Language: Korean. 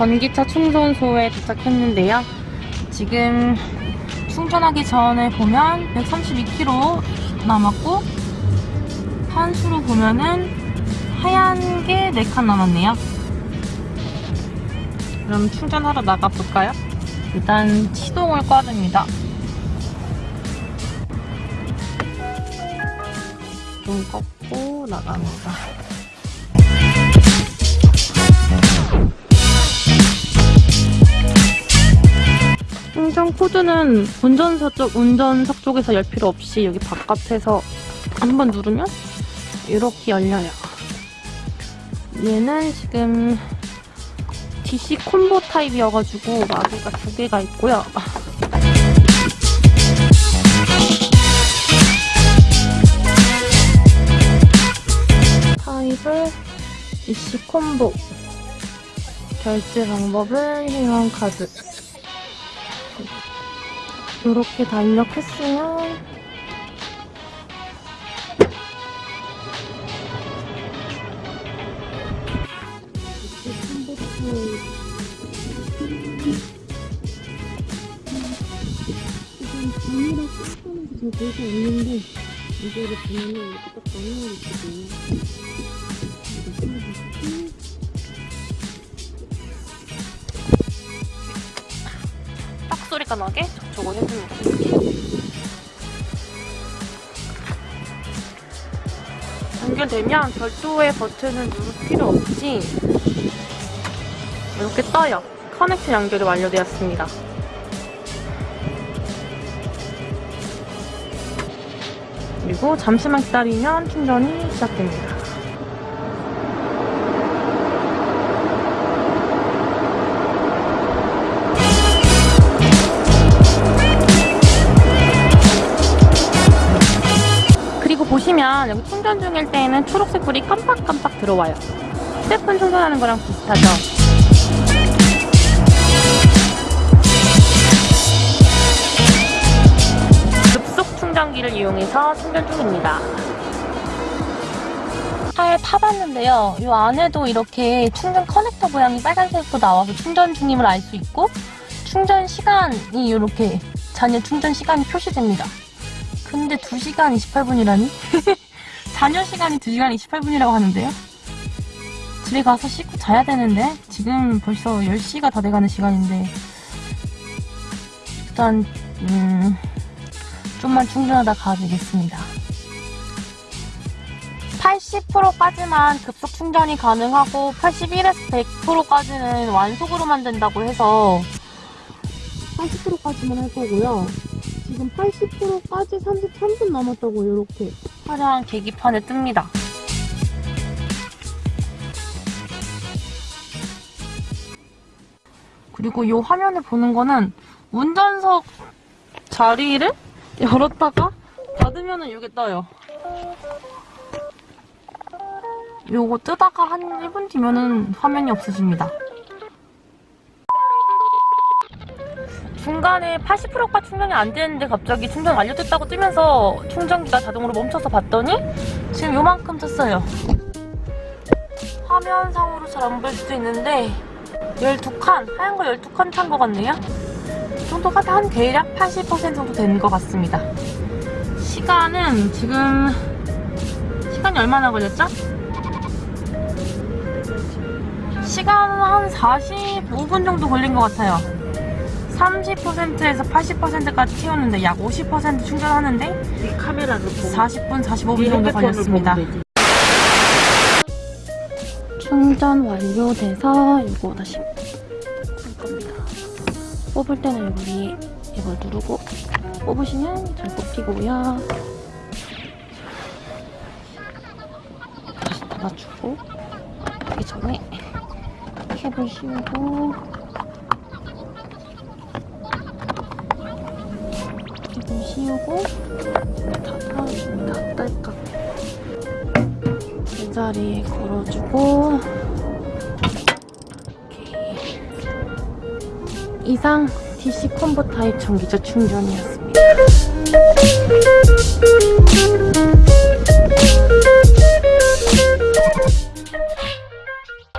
전기차 충전소에 도착했는데요. 지금 충전하기 전에 보면 132km 남았고 한수로 보면은 하얀 게 4칸 남았네요. 그럼 충전하러 나가볼까요? 일단 시동을 꺼줍니다. 좀 꺾고 나갑니다. 충전 코드는 운전석 쪽, 운전석 쪽에서 열 필요 없이 여기 바깥에서 한번 누르면 이렇게 열려요. 얘는 지금 DC 콤보 타입이어가지고 마개가 두 개가 있고요. 타입을 DC 콤보 결제 방법은 회원카드 이렇게 다 입력했으면 지금 단위로 깎아놓은 잘 보이지 않는데 이거를 보면은 이렇게 딱 나눠 있거든요. 나게 접촉을 해줍니다. 연결되면 별도의 버튼을 누를 필요 없이 이렇게 떠요. 커넥션 연결이 완료되었습니다. 그리고 잠시만 기다리면 충전이 시작됩니다. 보시면 여기 충전 중일 때에는 초록색 불이 깜빡깜빡 들어와요. 휴대폰 충전하는 거랑 비슷하죠? 급속 충전기를 이용해서 충전 중입니다. 차에 타봤는데요. 이 안에도 이렇게 충전 커넥터 모양이 빨간색으로 나와서 충전 중임을 알 수 있고 충전 시간이 이렇게 잔여 충전 시간이 표시됩니다. 근데 2시간 28분이라니? 잔여 시간이 2시간 28분이라고 하는데요? 집에 가서 씻고 자야 되는데 지금 벌써 10시가 다 돼가는 시간인데 일단 음, 좀만 충전하다 가야 되겠습니다. 80%까지만 급속 충전이 가능하고 81에서 100%까지는 완속으로만 된다고 해서 80%까지만 할 거고요. 지금 80%까지 33분 남았다고 이렇게 화려한 계기판에 뜹니다. 그리고 이 화면에 보는 거는 운전석 자리를 열었다가 닫으면 이게 떠요. 요거 뜨다가 한 1분 뒤면은 화면이 없어집니다. 중간에 80%가 충전이 안 되는데 갑자기 충전 완료됐다고 뜨면서 충전기가 자동으로 멈춰서 봤더니 지금 요만큼 떴어요. 화면상으로 잘 안 보일 수도 있는데 12칸, 하얀 거 12칸 찬 것 같네요. 이 정도가 한 대략 80% 정도 되는 것 같습니다. 시간은 지금 시간이 얼마나 걸렸죠? 시간은 한 45분 정도 걸린 것 같아요. 30%에서 80%까지 채웠는데 약 50% 충전하는데 이 카메라를 보고 40분, 45분 이 정도 걸렸습니다. 충전 완료돼서 이거 다시 뽑을 겁니다. 뽑을 때는 여기 이걸 누르고 뽑으시면 잘 뽑히고요. 다시 닫아주고 하기 전에 캡을 씌우고 캡을 씌우고 닫아줍니다. 딸깍 제자리에 걸어주고 오케이. 이상 DC 콤보 타입 전기차 충전이었습니다.